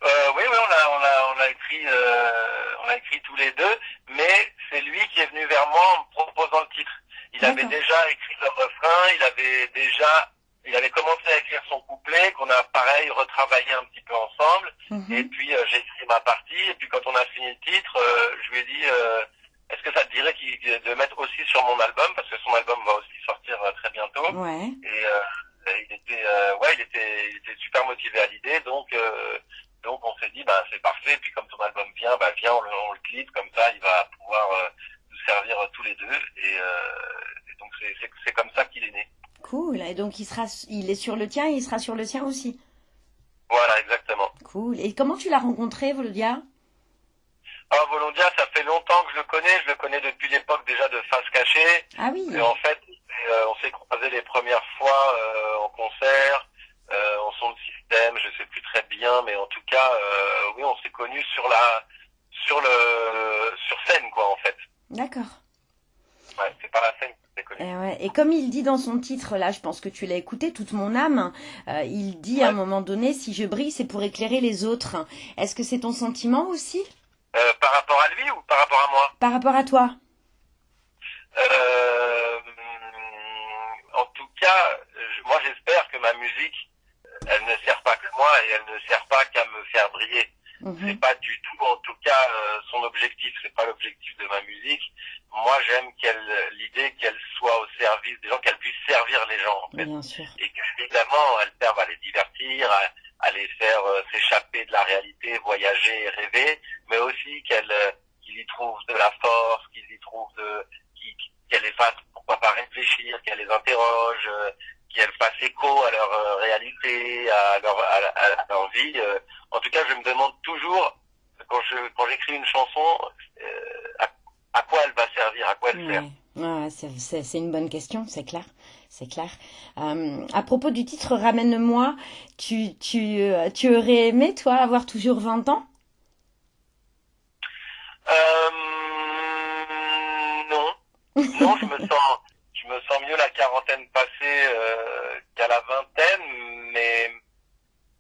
Oui, oui, on a, on a, on a écrit, euh, on a écrit tous les deux, mais c'est lui qui est venu vers moi en me proposant le titre. Il avait déjà écrit le refrain, il avait déjà, il avait commencé à écrire son couplet, qu'on a pareil retravaillé un petit peu ensemble. Mhm. Et puis euh, j'ai écrit ma partie. Et puis quand on a fini le titre, euh, je lui ai dit, euh, est-ce que ça te dirait de mettre aussi sur mon album, parce que son album va aussi sortir euh, très bientôt. Ouais. Et euh, il était, euh, ouais, il était, il était super motivé à l'idée. Donc, euh, donc on s'est dit, bah c'est parfait. Puis comme ton album vient, bah viens, on le, on le clip comme ça, il va pouvoir euh, nous servir euh, tous les deux. Et, euh, et donc c'est, comme ça qu'il est né. Cool. Et donc il sera, il est sur le tien et il sera sur le tien aussi. Voilà, exactement. Cool. Et comment tu l'as rencontré, Volodia Alors Volondia, ça fait longtemps que je le connais. Je le connais depuis l'époque déjà de Face Cachée. Ah oui. Et en fait, euh, on s'est croisés les premières fois euh, en concert, euh, en son de système, je sais plus très bien, mais en tout cas, euh, oui, on s'est connus sur la, sur le, sur scène, quoi, en fait. D'accord. Ouais, c'est pas la scène. Et, ouais. Et comme il dit dans son titre, là, je pense que tu l'as écouté, toute mon âme, euh, il dit à un moment donné, si je brille, c'est pour éclairer les autres. Est-ce que c'est ton sentiment aussi? Euh, par rapport à lui ou par rapport à moi? Par rapport à toi euh, En tout cas, je- moi j'espère que ma musique, elle ne sert pas que moi et elle ne sert pas qu'à me faire briller. Mhm. c'est pas du tout en tout cas euh, son objectif c'est pas l'objectif de ma musique moi j'aime qu'elle l'idée qu'elle soit au service des gens qu'elle puisse servir les gens en fait Bien sûr. et qu'évidemment elle serve à les divertir à, à les faire euh, s'échapper de la réalité voyager et rêver mais aussi qu'elle euh, qu'ils y trouvent de la force qu'ils y trouvent de qui- qui- qu'elle les fasse pourquoi pas réfléchir qu'elle les interroge euh, qu'elle fasse écho à leur euh, réalité à leur à, à- à leur vie euh, en tout cas, je me demande toujours, quand je quand j'écris une chanson, euh, à, à quoi elle va servir, à quoi elle sert. Ouais, ouais c'est, une bonne question, c'est clair. C'est clair. Euh, à propos du titre Ramène-moi, tu, tu, euh, tu aurais aimé, toi, avoir toujours 20 ans Euh, non, non, je me sens, je me sens mieux la quarantaine passée euh, qu'à la vingtaine, mais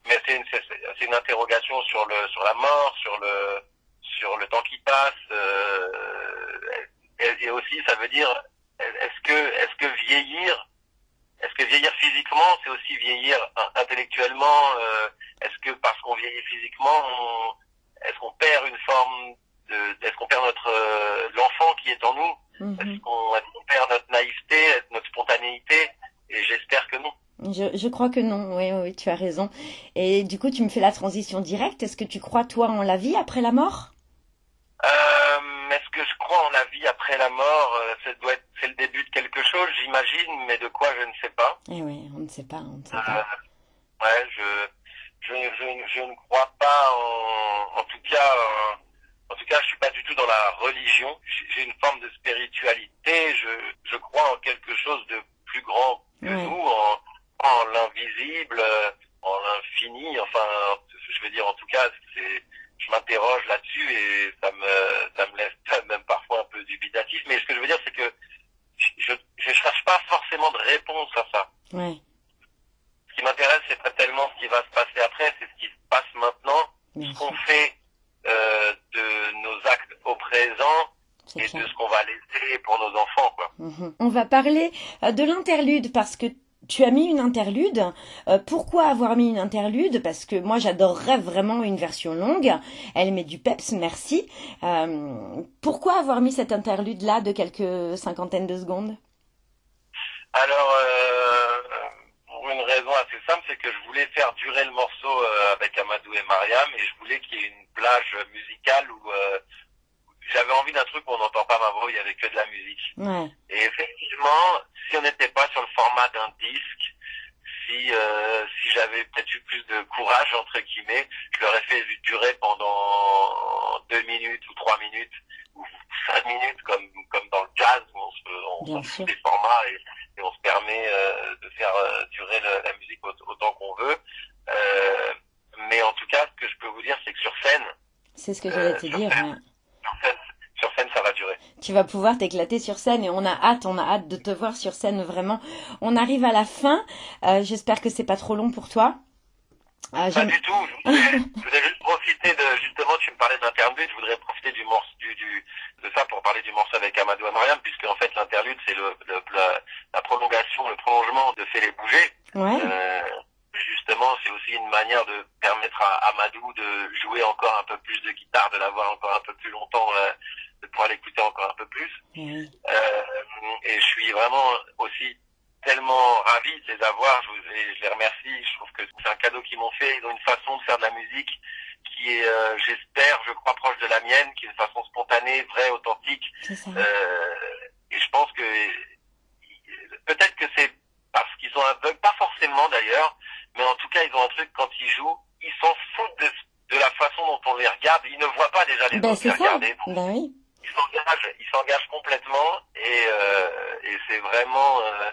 mais c'est une c'est, c'est une interrogation sur le sur la mort, sur le sur le temps qui passe, euh, et, et aussi ça veut dire est-ce que est-ce que vieillir est-ce que vieillir physiquement, c'est aussi vieillir in- intellectuellement euh, Est-ce que parce qu'on vieillit physiquement, on- est-ce qu'on perd une forme de, est-ce qu'on perd notre euh, l'enfant qui est en Mhm. Est-ce qu'on est-ce qu'on perd notre naïveté, notre spontanéité Et j'espère que non. je, je crois que non, oui, oui, tu as raison. Et du coup, tu me fais la transition directe. Est-ce que tu crois, toi, en la vie après la mort? Euh, est-ce que je crois en la vie après la mort? Euh, Ça doit être, c'est le début de quelque chose, j'imagine, mais de quoi je ne sais pas. Eh oui, on ne sait pas, on ne sait Euh, pas je, je, je, je ne crois pas en, en tout cas, euh, en tout cas, je suis pas du tout dans la religion. J'ai j'ai une forme de spiritualité. Je, je crois en quelque chose de plus grand que Ouais. nous, en, en l'invisible, euh, en l'infini. Enfin, je veux dire, en tout cas, c'est, je m'interroge là-dessus et ça me, ça me laisse même parfois un peu dubitatif. Mais ce que je veux dire, c'est que je, je cherche pas forcément de réponse à ça Ouais, ce qui m'intéresse, c'est pas tellement ce qui va se passer après, c'est ce qui se passe maintenant, bien ce qu'on sûr, fait euh, de nos actes au présent c'est et clair. de ce qu'on va laisser pour nos enfants, quoi. Mhm. On va parler euh, de l'interlude parce que tu as mis une interlude. Euh, pourquoi avoir mis une interlude? Parce que moi j'adorerais vraiment une version longue. Elle met du peps, merci. Euh, pourquoi avoir mis cette interlude là de quelques cinquantaines de secondes? Alors, euh, pour une raison assez simple, c'est que je voulais faire durer le morceau avec Amadou et Mariam et je voulais qu'il y ait une plage musicale où j'avais envie d'un truc où on n'entend pas ma voix, il y avait que de la musique. Ouais, Et effectivement, si on n'était pas sur le format d'un disque, si euh, si j'avais peut-être eu plus de courage entre guillemets, je l'aurais fait durer pendant deux minutes ou trois minutes ou cinq minutes comme comme dans le jazz où on se on fout des formats et, et on se permet euh, de faire euh, durer le- la musique au- autant qu'on veut. Euh, mais en tout cas, ce que je peux vous dire, c'est que sur scène, c'est ce que j'allais te sur dire. scène, ouais. sur scène, sur scène, ça va durer. Tu vas pouvoir t'éclater sur scène et on a hâte, on a hâte de te voir sur scène vraiment. On arrive à la fin. Euh, J'espère que c'est pas trop long pour toi. Euh, Pas du tout. Je voudrais, je voudrais juste profiter de, justement, tu me parlais d'interlude, je voudrais profiter du morceau, du, du, de de ça pour parler du morceau avec Amadou Amariam, puisque en fait l'interlude c'est le, le la, la, prolongation, le prolongement de Fais les bouger. Ouais. Euh, justement, c'est aussi une manière de permettre à Amadou de jouer encore un peu plus de guitare, de l'avoir encore un peu plus longtemps, euh, de pouvoir l'écouter encore un peu plus. Oui. Euh, et je suis vraiment aussi tellement ravi de les avoir. Je, vous, et je les remercie. Je trouve que c'est un cadeau qu'ils m'ont fait. Ils ont une façon de faire de la musique qui est, euh, j'espère, je crois, proche de la mienne, qui est une façon spontanée, vraie, authentique. C'est ça. Euh, et je pense que peut-être que c'est parce qu'ils sont aveugles, pas forcément d'ailleurs, mais en tout cas, ils ont un truc quand ils jouent, ils s'en foutent de, de la façon dont on les regarde. Ils ne voient pas déjà les Ben, c'est ça. regarder. Ben oui. Ils s'engagent, ils s'engagent complètement et, euh, et c'est vraiment, euh,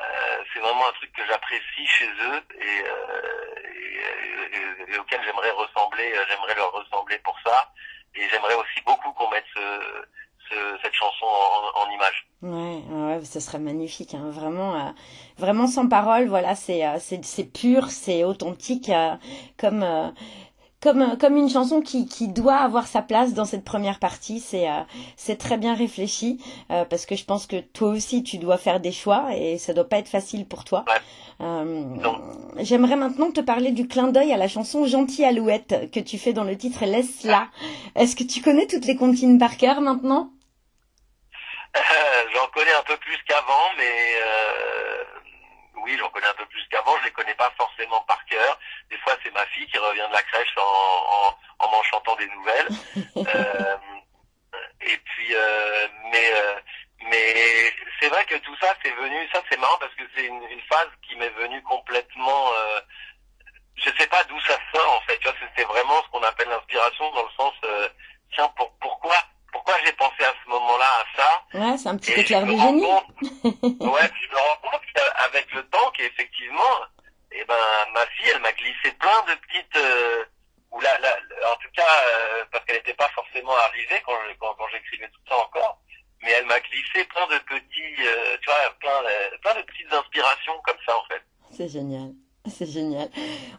euh, c'est vraiment un truc que j'apprécie chez eux et, euh, et, et- et auquel j'aimerais ressembler, euh, j'aimerais leur ressembler pour ça. Et j'aimerais aussi beaucoup qu'on mette ce, ce- cette chanson en, en image. Ouais, ouais, ce serait magnifique, hein, vraiment, euh, vraiment sans parole. Voilà, c'est, euh, c'est, c'est pur, c'est authentique, euh, comme, euh, comme, euh, comme une chanson qui, qui doit avoir sa place dans cette première partie. C'est, euh, c'est très bien réfléchi, euh, parce que je pense que toi aussi tu dois faire des choix et ça doit pas être facile pour toi. Ouais. Euh, j'aimerais maintenant te parler du clin d'œil à la chanson Gentille Alouette que tu fais dans le titre Laisse-la. Est-ce que tu connais toutes les comptines par cœur maintenant? j'en connais un peu plus qu'avant, mais euh, oui, j'en connais un peu plus qu'avant. Je les connais pas forcément par cœur. Des fois, c'est ma fille qui revient de la crèche en, en, en m'en chantant des nouvelles. Euh, et puis, euh, mais euh, mais c'est vrai que tout ça, c'est venu. Ça, c'est marrant parce que c'est une, une phase qui m'est venue complètement. Euh, je sais pas d'où ça sort en fait. Tu vois, c'était vraiment ce qu'on appelle l'inspiration dans le sens. euh, tiens, pour, pourquoi pourquoi j'ai pensé à ce moment-là à ça Ouais, c'est un petit et éclair de génie. compte- ouais, puis je me rends compte qu'avec le temps qu'effectivement, eh ben, ma fille, elle m'a glissé plein de petites, euh, ou là, là, en tout cas, euh, parce qu'elle n'était pas forcément arrivée quand, je- quand, quand j'écrivais tout ça encore, mais elle m'a glissé plein de petits, euh, tu vois, plein, euh, plein de petites inspirations comme ça en fait. C'est génial. C'est génial.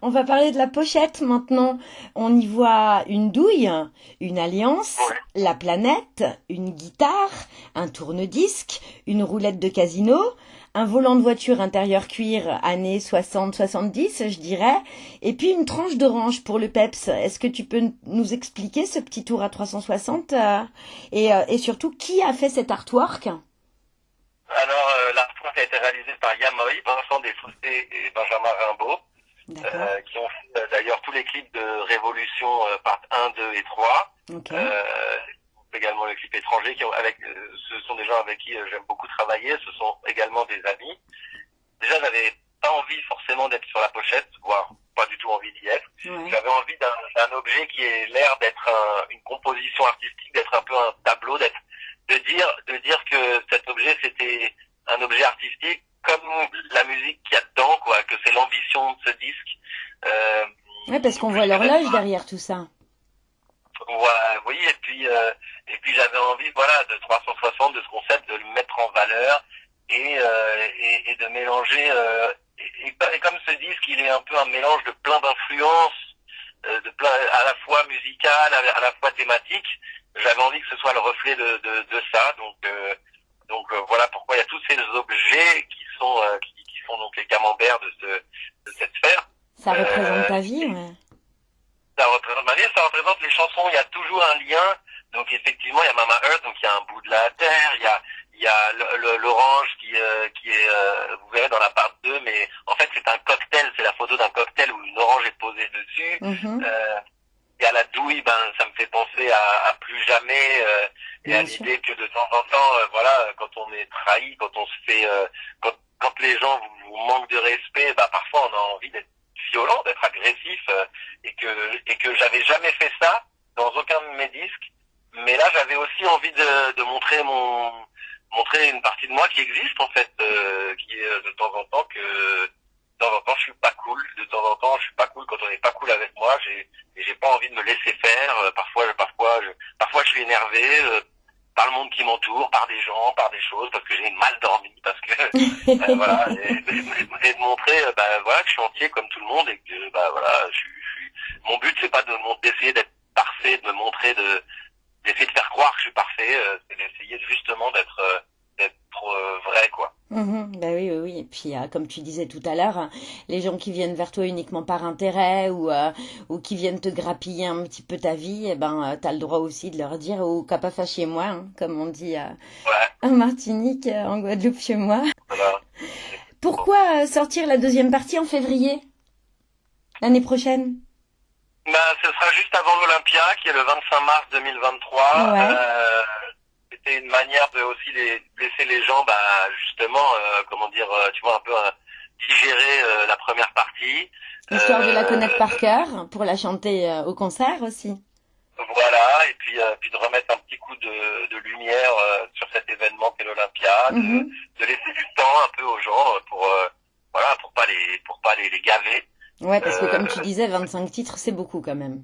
On va parler de la pochette maintenant. On y voit une douille, une alliance, Ouais. La planète, une guitare, un tourne-disque, une roulette de casino, un volant de voiture intérieur cuir années 60-70, je dirais, et puis une tranche d'orange pour le peps. Est-ce que tu peux nous expliquer ce petit tour à 360 euh, et, euh, et surtout qui a fait cet artwork? Alors, euh, l'artwork a été réalisé par Yamoy, Vincent Desfossés et Benjamin Rimbaud. Euh, qui ont fait euh, d'ailleurs tous les clips de Révolution euh, part 1, 2 et 3. Ok. Euh, également le clip étranger, qui ont, avec, euh, ce sont des gens avec qui euh, j'aime beaucoup travailler, ce sont également des amis. Déjà, j'avais pas envie forcément d'être sur la pochette, voire pas du tout envie d'y être. J'avais envie d'un d'un objet qui ait l'air d'être un- une composition artistique, d'être un peu un tableau, d'être de dire de dire que cet objet c'était un objet artistique comme la musique qu'il y a dedans, quoi, que c'est l'ambition de ce disque. Euh, Ouais, parce qu'on voit l'horloge derrière tout ça. voilà, oui, et puis euh, et puis j'avais envie, voilà, de 360, de ce concept, de le mettre en valeur et euh, et, et de mélanger. euh, et, et- comme ce disque, il est un peu un mélange de plein d'influences, euh, de plein à la fois musicales, à, la- à la fois thématiques. J'avais envie que ce soit le reflet de de, de ça, donc euh, donc voilà pourquoi il y a tous ces objets qui euh, qui, qui sont donc les camemberts de ce de cette sphère Ça Euh, représente ta vie, ouais. ça représente ma vie, ça représente les chansons, il y a toujours un lien. Donc effectivement, il y a Mama Earth, donc il y a un bout de la terre, il y a il y a l'orange qui euh, qui est euh, vous verrez dans la part 2 mais en fait c'est un cocktail, c'est la photo d'un cocktail où une orange est posée dessus. Mhm. Euh, et à la douille, ben ça me fait penser à, à plus jamais euh, et à Bien l'idée que de temps en temps, euh, voilà, quand on est trahi, quand on se fait, euh, quand, quand les gens vous, vous manquent de respect, bah parfois on a envie d'être violent, d'être agressif, euh, et que et que j'avais jamais fait ça dans aucun de mes disques. Mais là, j'avais aussi envie de, de montrer mon montrer une partie de moi qui existe en fait, euh, qui est de temps en temps que temps en temps je suis pas cool, de temps en temps je suis pas cool quand on n'est pas cool avec moi, j'ai j'ai pas envie de me laisser faire. Euh, parfois, parfois, je, parfois je suis énervé euh, par le monde qui m'entoure, par des gens, par des choses, parce que j'ai mal dormi, parce que euh, voilà, et, de montrer, euh, bah, voilà, que je suis entier comme tout le monde et que bah voilà, je, je. Mon but c'est pas de d'essayer d'être parfait, de me montrer de d'essayer de faire croire que je suis parfait, c'est d'essayer justement d'être d'être euh, vrai quoi. Mhm, bah oui, oui, oui. Et puis, euh, comme tu disais tout à l'heure, les gens qui viennent vers toi uniquement par intérêt ou, euh, ou qui viennent te grappiller un petit peu ta vie, eh ben, euh, t'as le droit aussi de leur dire, ou qu'à pas faire chez moi, hein, comme on dit euh, Ouais, en Martinique, euh, en Guadeloupe chez moi. voilà. Pourquoi sortir la deuxième partie en février L'année prochaine? Bah, ce sera juste avant l'Olympia, qui est le 25 mars 2023. Ouais. C'était une manière de aussi les, laisser les gens, bah, justement, euh, comment dire, euh, tu vois, un peu euh, digérer euh, la première partie. Histoire de la Euh, connaître par cœur, pour la chanter euh, au concert aussi. Voilà, et puis, euh, puis de remettre un petit coup de, de lumière euh, sur cet événement qu'est l'Olympia, de, Mhm. de laisser du temps un peu aux gens pour, euh, voilà, pour pas les, pour pas les, les gaver. Ouais, parce que comme tu disais, 25 titres, c'est beaucoup quand même.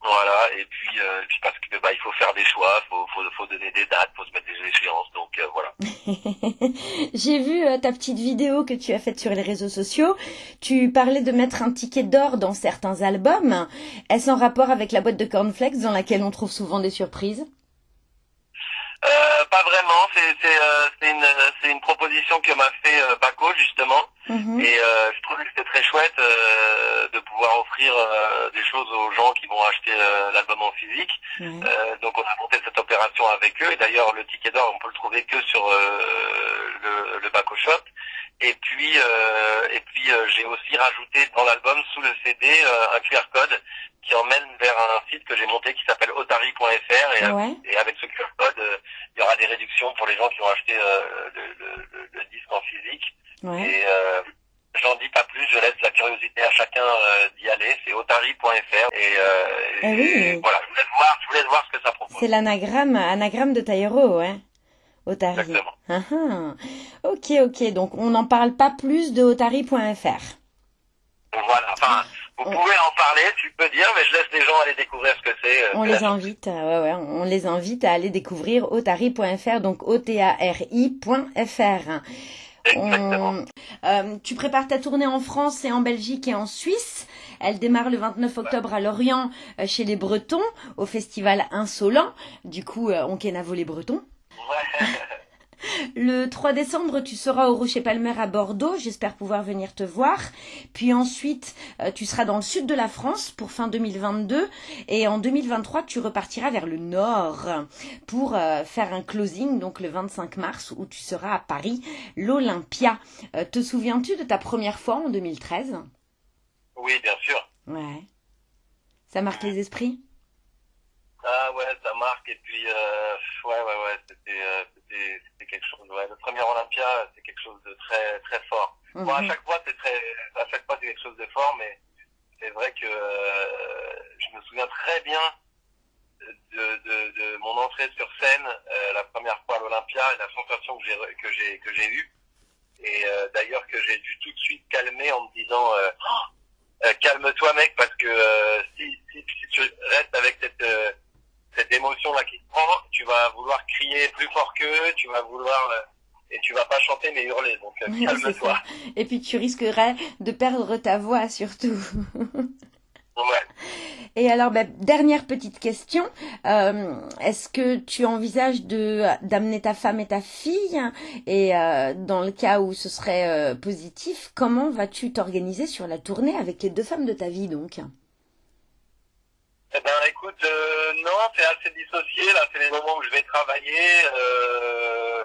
Voilà, et puis, euh, et puis parce que bah il faut faire des choix, faut, faut, faut donner des dates, faut se mettre des échéances, donc euh, voilà. J'ai vu euh, ta petite vidéo que tu as faite sur les réseaux sociaux. Tu parlais de mettre un ticket d'or dans certains albums. Est-ce en rapport avec la boîte de cornflakes dans laquelle on trouve souvent des surprises? Euh, pas vraiment, c'est c'est euh, une c'est une proposition que m'a fait euh, Paco justement, Mhm. et euh, je trouvais que c'était très chouette euh, de pouvoir offrir euh, des choses aux gens qui vont acheter euh, l'album en physique. Euh, donc on a monté cette opération avec eux. Et d'ailleurs, le ticket d'or, on peut le trouver que sur euh, le, le Baco Shop. Et puis, et puis euh, j'ai aussi rajouté dans l'album sous le CD euh, un QR code qui emmène vers un site que j'ai monté qui s'appelle otari.fr et, Ouais. et avec ce QR code, euh, il y aura des réductions pour les gens qui ont acheté euh, le, le- le- disque en physique. Ouais. Et euh, j'en dis pas plus, je laisse la curiosité à chacun euh, d'y aller. C'est otari.fr et, euh, Ah et voilà, je vous laisse voir, je vous laisse voir ce que ça propose. C'est l'anagramme, anagramme de Taïro, ouais. Otari. Exactement. Ah, ah. Ok, ok. Donc on n'en parle pas plus de otari.fr. Voilà, enfin, vous On- pouvez en parler, tu peux dire, mais je laisse les gens aller découvrir ce que c'est. euh, On les invite, euh, ouais, ouais, on les invite à aller découvrir otari.fr, donc O-T-A-R-I.fr. On- euh, tu prépares ta tournée en France et en Belgique et en Suisse. Elle démarre le 29 octobre à Lorient euh, chez les Bretons au festival Insolent. Du coup, euh, on kenavo les Bretons. Ouais. Le 3 décembre, tu seras au Rocher Palmer à Bordeaux. J'espère pouvoir venir te voir. Puis ensuite, euh, tu seras dans le sud de la France pour fin 2022. Et en 2023, tu repartiras vers le nord pour euh, faire un closing, donc le 25 mars, où tu seras à Paris, l'Olympia. Euh, te souviens-tu de ta première fois en 2013 Oui, bien sûr. Ouais. Ça marque les esprits? Ah ouais, ça marque. Et puis, euh, ouais, ouais, ouais, c'était, euh, c'était, c'était quelque chose. Ouais, le premier Olympia, c'est quelque chose de très, très fort. Bon, à Mhm. chaque fois, c'est très, à chaque fois, c'est quelque chose de fort, mais c'est vrai que euh, je me souviens très bien de, de, de mon entrée sur scène euh, la première fois à l'Olympia et la sensation que j'ai que j'ai que j'ai eue. Et euh, d'ailleurs que j'ai dû tout de suite calmer en me disant euh, Oh, calme-toi mec parce que euh, si, si, si tu restes avec cette euh, cette émotion là qui te prend, tu vas vouloir crier plus fort qu'eux, tu vas vouloir euh, et tu vas pas chanter mais hurler. Donc euh, calme-toi. Et puis tu risquerais de perdre ta voix surtout. Ouais. Et alors, bah, dernière petite question. Euh, Est-ce que tu envisages de d'amener ta femme et ta fille? Et euh, dans le cas où ce serait euh, positif, comment vas-tu t'organiser sur la tournée avec les deux femmes de ta vie donc? Eh ben, écoute, euh, non, c'est assez dissocié. Là, c'est les moments où je vais travailler. Euh,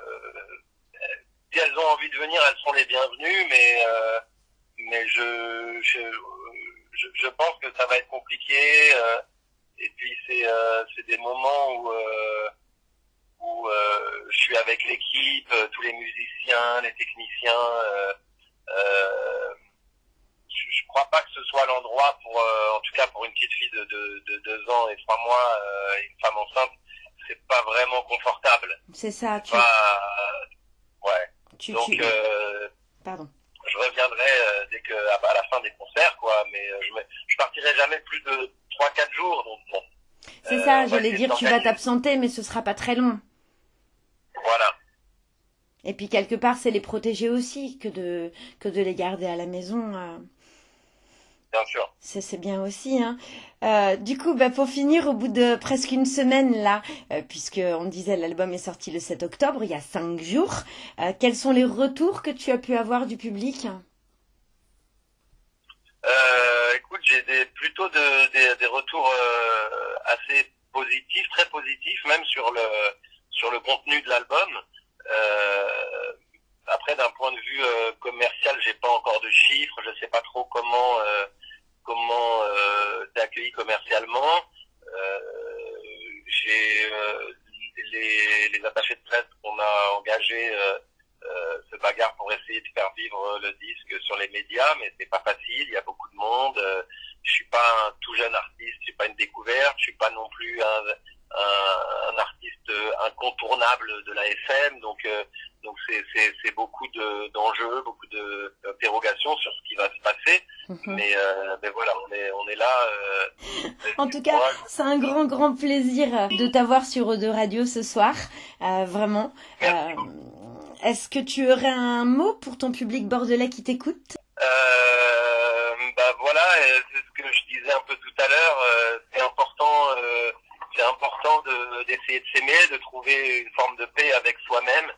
si elles ont envie de venir, elles sont les bienvenues, mais euh, mais je, je je je pense que ça va être compliqué. euh, et puis c'est euh, c'est des moments où euh, où je suis avec l'équipe, tous les musiciens, les techniciens. Euh, euh, je, je crois pas que ce soit l'endroit pour, euh, en tout cas pour une petite fille de, de, de deux ans et trois mois, euh, une femme enceinte, c'est pas vraiment confortable. C'est ça, tu, Pas, ouais. tu, Donc tu- euh, pardon. je reviendrai euh, dès que à, à la fin des concerts, quoi. Mais euh, je, me, je partirai jamais plus de trois quatre jours, donc bon. C'est Euh, ça, j'allais dire tu vas t'absenter, mais ce sera pas très long. Voilà. Et puis quelque part, c'est les protéger aussi que de que de les garder à la maison. Bien sûr. C'est bien aussi. Hein. Euh, du coup, bah, pour finir, au bout de presque une semaine là, euh, puisque on disait l'album est sorti le 7 octobre, il y a cinq jours, euh, quels sont les retours que tu as pu avoir du public? Écoute, j'ai des, plutôt de, des, des, retours assez positifs, très positifs, même sur le sur le contenu de l'album. Après, d'un point de vue commercial, j'ai pas encore de chiffres, je sais pas trop comment comment euh, t'es accueilli commercialement. Euh, j'ai euh, les, les, attachés de presse qu'on a engagés euh, euh, se bagarrent pour essayer de faire vivre le disque sur les médias, mais c'est pas facile. Il y a beaucoup de monde. je suis pas un tout jeune artiste, je suis pas une découverte, je suis pas non plus un, un, un artiste incontournable de la FM. Donc donc c'est beaucoup d'enjeux, beaucoup d'interrogations sur ce qui va se passer. Mhm. mais, euh, mais, voilà, on est, on est là. Euh, en tout cas, c'est un grand, grand plaisir de t'avoir sur o Radio ce soir. Euh, vraiment. Euh, Est-ce que tu aurais un mot pour ton public bordelais qui t'écoute? Euh, bah voilà, c'est ce que je disais un peu tout à l'heure. c'est important c'est important d'essayer de, s'aimer, de trouver une forme de paix avec soi-même,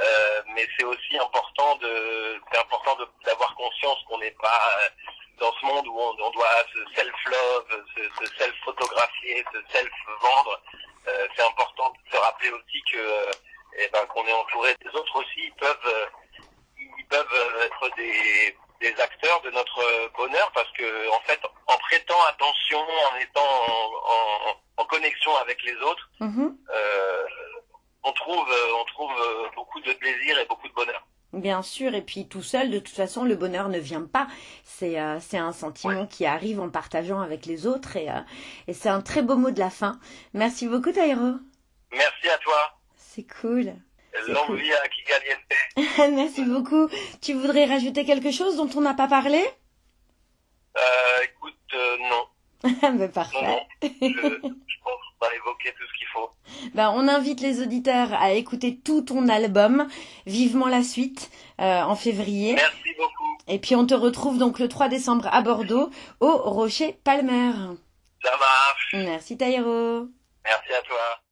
euh, mais c'est aussi important de, c'est important d'avoir conscience qu'on n'est pas euh, dans ce monde où on, doit se self-love, se, se self-photographier, se self-vendre. Euh, c'est important de se rappeler aussi que, euh, eh ben, qu'on est entouré des autres aussi. Ils peuvent, euh, ils peuvent être des, des acteurs de notre bonheur parce que, en fait, en prêtant attention, en étant en, en en connexion avec les autres, mhm. euh, on trouve, euh, on trouve euh, beaucoup de plaisir et beaucoup de bonheur. Bien sûr, et puis tout seul, de toute façon, le bonheur ne vient pas. C'est c'est un sentiment qui arrive en partageant avec les autres, et, et c'est un très beau mot de la fin. Merci beaucoup, Taïro. Merci à toi. C'est cool. L'envie à Kigaliente. Merci beaucoup. Tu voudrais rajouter quelque chose dont on n'a pas parlé? Écoute, non. ben, parfait. je, pense qu'on va évoquer tout ce qu'il faut. Ben, on invite les auditeurs à écouter tout ton album, vivement la suite, euh, en février. Merci beaucoup. Et puis on te retrouve donc le 3 décembre à Bordeaux, au Rocher Palmer. Ça marche. Merci Taïro. Merci à toi.